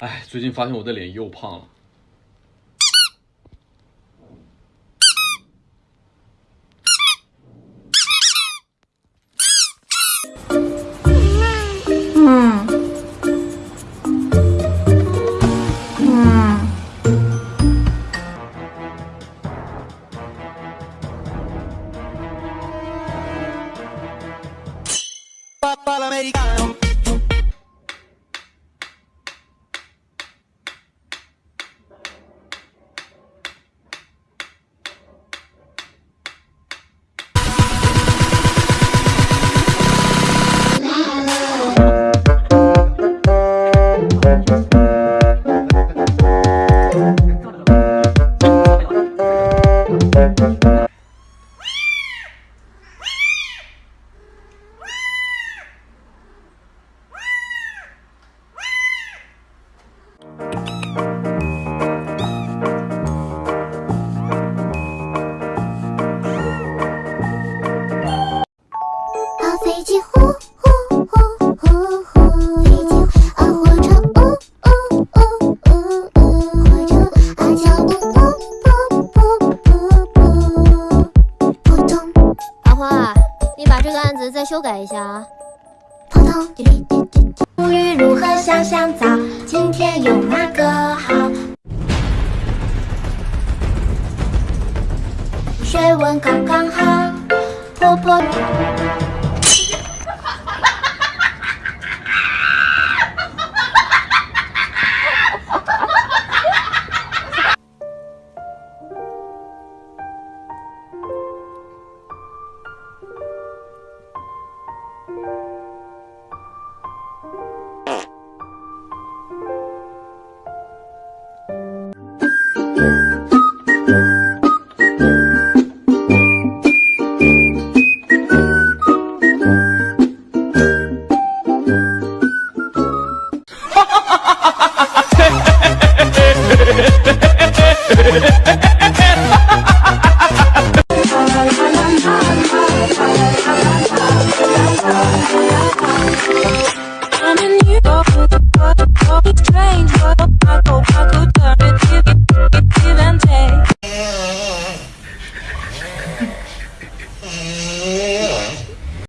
哎，最近发现我的脸又胖了。嗯，飞机呼呼呼再修改一下啊。扑通，滴滴滴滴。沐浴如何香香皂？今天用哪个好？水温刚刚好，婆婆。